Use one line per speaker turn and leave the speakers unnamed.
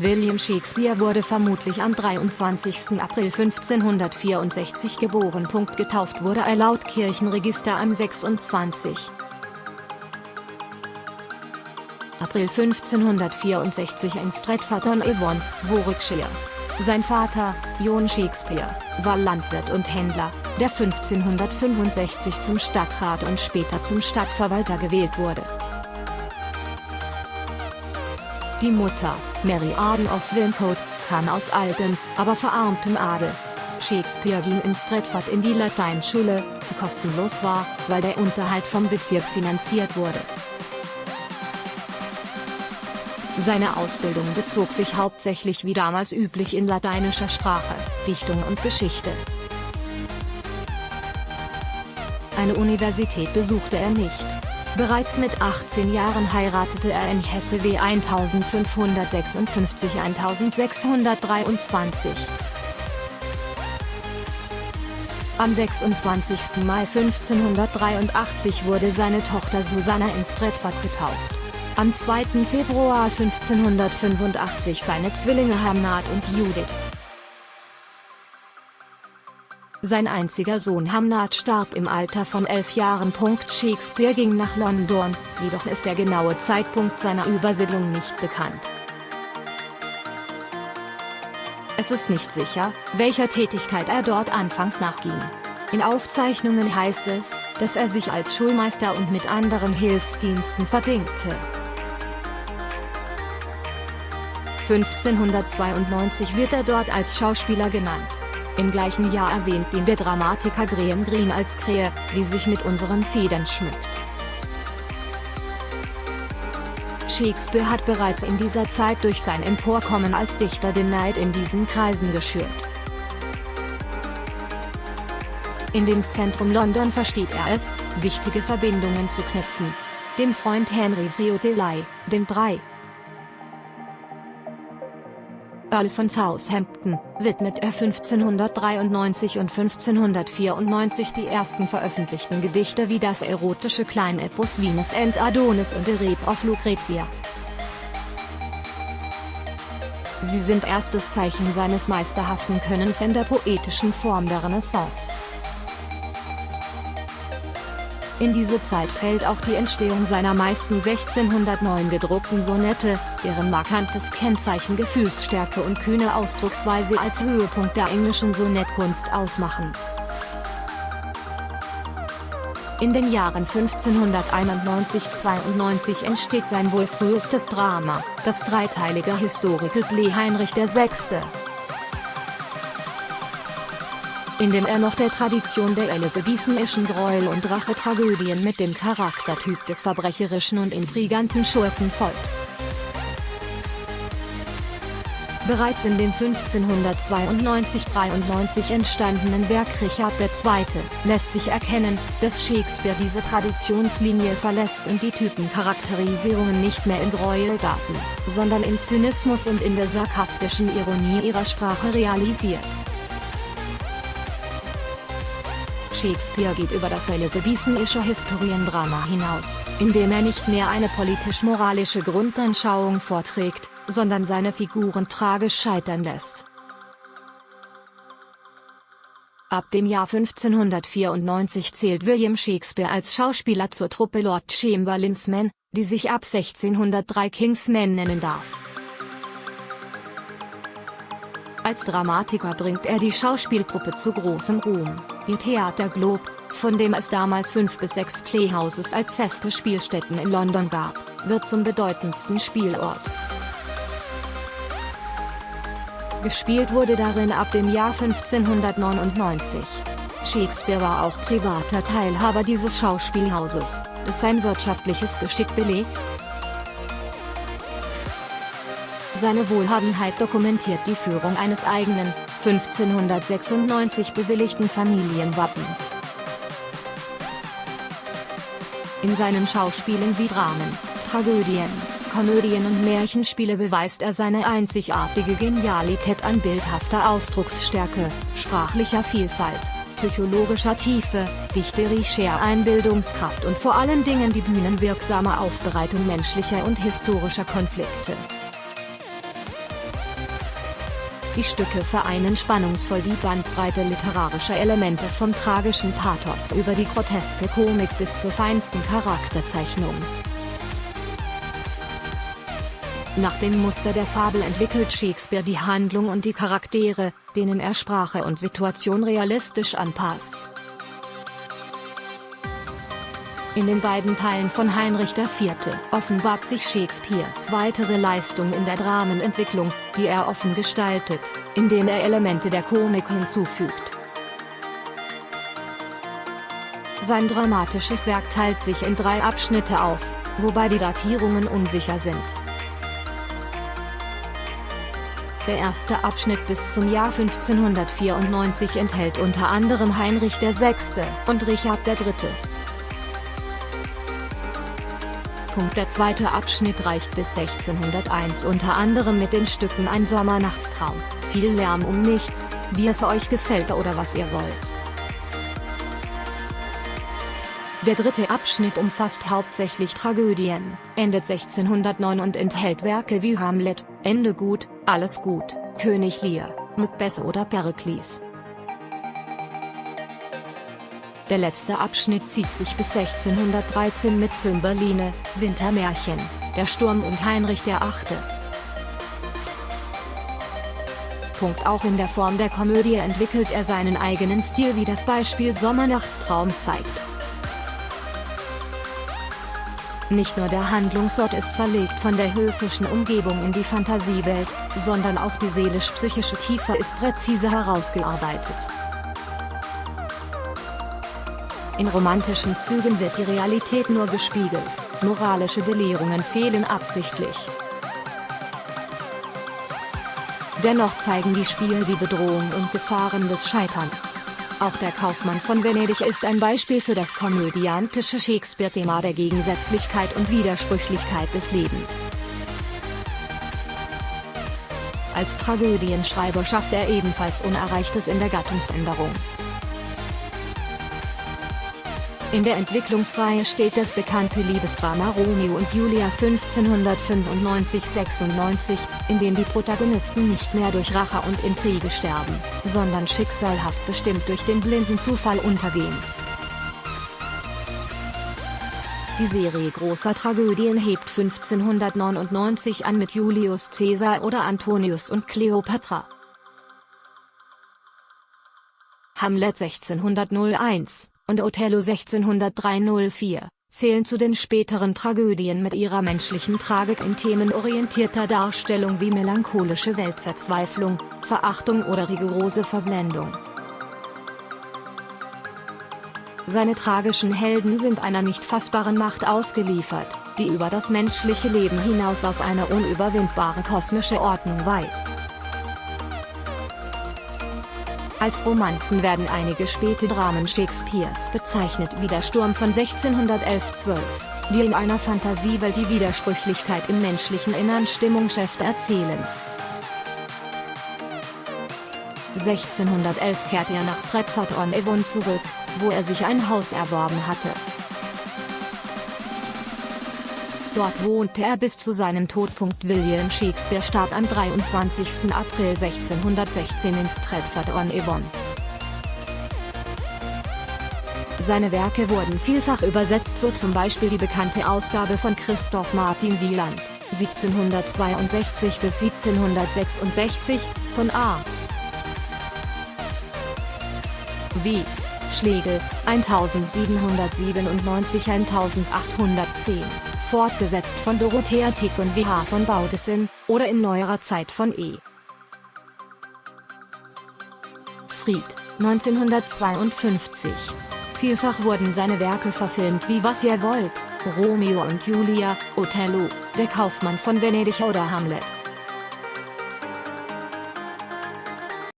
William Shakespeare wurde vermutlich am 23. April 1564 geboren. Getauft wurde er laut Kirchenregister am 26. April 1564 in Stratford-on-Avon, Warwickshire. Sein Vater, John Shakespeare, war Landwirt und Händler, der 1565 zum Stadtrat und später zum Stadtverwalter gewählt wurde. Die Mutter, Mary Arden of Wilmcote, kam aus altem, aber verarmtem Adel. Shakespeare ging in Stratford in die Lateinschule, die kostenlos war, weil der Unterhalt vom Bezirk finanziert wurde. Seine Ausbildung bezog sich hauptsächlich wie damals üblich in lateinischer Sprache, Dichtung und Geschichte. Eine Universität besuchte er nicht. Bereits mit 18 Jahren heiratete er in Hesse W 1556 1623. Am 26. Mai 1583 wurde seine Tochter Susanna in Stratford getauft. Am 2. Februar 1585 seine Zwillinge Hamnat und Judith. Sein einziger Sohn Hamnat starb im Alter von elf Jahren. Shakespeare ging nach London, jedoch ist der genaue Zeitpunkt seiner Übersiedlung nicht bekannt. Es ist nicht sicher, welcher Tätigkeit er dort anfangs nachging. In Aufzeichnungen heißt es, dass er sich als Schulmeister und mit anderen Hilfsdiensten verdingte. 1592 wird er dort als Schauspieler genannt. Im gleichen Jahr erwähnt ihn der Dramatiker Graham Greene als Krähe, die sich mit unseren Federn schmückt. Shakespeare hat bereits in dieser Zeit durch sein Emporkommen als Dichter den Neid in diesen Kreisen geschürt. In dem Zentrum London versteht er es, wichtige Verbindungen zu knüpfen. Dem Freund Henry Friotelei, dem 3. Earl von Southampton, widmet er 1593 und 1594 die ersten veröffentlichten Gedichte wie das erotische Kleinepos Venus and Adonis und The Rape of Lucretia. Sie sind erstes Zeichen seines meisterhaften Könnens in der poetischen Form der Renaissance. In diese Zeit fällt auch die Entstehung seiner meisten 1609 gedruckten Sonette, deren markantes Kennzeichen Gefühlsstärke und kühne Ausdrucksweise als Höhepunkt der englischen Sonettkunst ausmachen. In den Jahren 1591-92 entsteht sein wohl frühestes Drama, das dreiteilige Historical Play Heinrich VI in dem er noch der Tradition der elizabethanischen Gräuel- und Rachetragödien mit dem Charaktertyp des verbrecherischen und intriganten Schurken folgt. Bereits in dem 1592-93 entstandenen Werk Richard II. lässt sich erkennen, dass Shakespeare diese Traditionslinie verlässt und die Typencharakterisierungen nicht mehr im Gräuelgarten, sondern im Zynismus und in der sarkastischen Ironie ihrer Sprache realisiert. Shakespeare geht über das elizabethanische Historiendrama hinaus, indem er nicht mehr eine politisch-moralische Grundanschauung vorträgt, sondern seine Figuren tragisch scheitern lässt. Ab dem Jahr 1594 zählt William Shakespeare als Schauspieler zur Truppe Lord Chamberlains Men, die sich ab 1603 Kingsmen nennen darf. Als Dramatiker bringt er die Schauspieltruppe zu großem Ruhm. Ihr Theater Globe, von dem es damals fünf bis sechs Playhouses als feste Spielstätten in London gab, wird zum bedeutendsten Spielort. Gespielt wurde darin ab dem Jahr 1599. Shakespeare war auch privater Teilhaber dieses Schauspielhauses, das sein wirtschaftliches Geschick belegt, Seine Wohlhabenheit dokumentiert die Führung eines eigenen, 1596 bewilligten Familienwappens. In seinen Schauspielen wie Dramen, Tragödien, Komödien und Märchenspiele beweist er seine einzigartige Genialität an bildhafter Ausdrucksstärke, sprachlicher Vielfalt, psychologischer Tiefe, dichterischer Einbildungskraft und vor allen Dingen die bühnenwirksame Aufbereitung menschlicher und historischer Konflikte. Die Stücke vereinen spannungsvoll die Bandbreite literarischer Elemente vom tragischen Pathos über die groteske Komik bis zur feinsten Charakterzeichnung. Nach dem Muster der Fabel entwickelt Shakespeare die Handlung und die Charaktere, denen er Sprache und Situation realistisch anpasst. In den beiden Teilen von Heinrich IV. offenbart sich Shakespeares weitere Leistung in der Dramenentwicklung, die er offen gestaltet, indem er Elemente der Komik hinzufügt. Sein dramatisches Werk teilt sich in drei Abschnitte auf, wobei die Datierungen unsicher sind. Der erste Abschnitt bis zum Jahr 1594 enthält unter anderem Heinrich VI. und Richard III. Der zweite Abschnitt reicht bis 1601 unter anderem mit den Stücken Ein Sommernachtstraum, Viel Lärm um nichts, Wie es euch gefällt oder was ihr wollt. Der dritte Abschnitt umfasst hauptsächlich Tragödien, endet 1609 und enthält Werke wie Hamlet, Ende gut, Alles gut, König Lear, Macbeth oder Perikles. Der letzte Abschnitt zieht sich bis 1613 mit Zymberline, Wintermärchen, Der Sturm und Heinrich VIII. Punkt Auch in der Form der Komödie entwickelt er seinen eigenen Stil wie das Beispiel Sommernachtstraum zeigt. Nicht nur der Handlungsort ist verlegt von der höfischen Umgebung in die Fantasiewelt, sondern auch die seelisch-psychische Tiefe ist präzise herausgearbeitet. In romantischen Zügen wird die Realität nur gespiegelt, moralische Belehrungen fehlen absichtlich. Dennoch zeigen die Spiele die Bedrohung und Gefahren des Scheiterns. Auch der Kaufmann von Venedig ist ein Beispiel für das komödiantische Shakespeare-Thema der Gegensätzlichkeit und Widersprüchlichkeit des Lebens. Als Tragödienschreiber schafft er ebenfalls Unerreichtes in der Gattungsänderung. In der Entwicklungsreihe steht das bekannte Liebesdrama Romeo und Julia 1595-96, in dem die Protagonisten nicht mehr durch Rache und Intrige sterben, sondern schicksalhaft bestimmt durch den blinden Zufall untergehen. Die Serie großer Tragödien hebt 1599 an mit Julius Caesar oder Antonius und Cleopatra. Hamlet 1601 und Othello 1603-04, zählen zu den späteren Tragödien mit ihrer menschlichen Tragik in themenorientierter Darstellung wie melancholische Weltverzweiflung, Verachtung oder rigorose Verblendung. Seine tragischen Helden sind einer nicht fassbaren Macht ausgeliefert, die über das menschliche Leben hinaus auf eine unüberwindbare kosmische Ordnung weist. Als Romanzen werden einige späte Dramen Shakespeares bezeichnet wie der Sturm von 1611-12, die in einer Fantasiewelt die Widersprüchlichkeit im menschlichen Innern Stimmung schärft erzählen. 1611 kehrt er nach Stratford-on-Avon zurück, wo er sich ein Haus erworben hatte. Dort wohnte er bis zu seinem Tod. William Shakespeare starb am 23. April 1616 in Stratford-on-Avon. Seine Werke wurden vielfach übersetzt so zum Beispiel die bekannte Ausgabe von Christoph Martin Wieland, 1762 bis 1766, von A. W. Schlegel, 1797-1810 fortgesetzt von Dorothea Tick und W.H. von Baudissin, oder in neuerer Zeit von E. Fried, 1952. Vielfach wurden seine Werke verfilmt wie Was ihr wollt, Romeo und Julia, Othello, Der Kaufmann von Venedig oder Hamlet.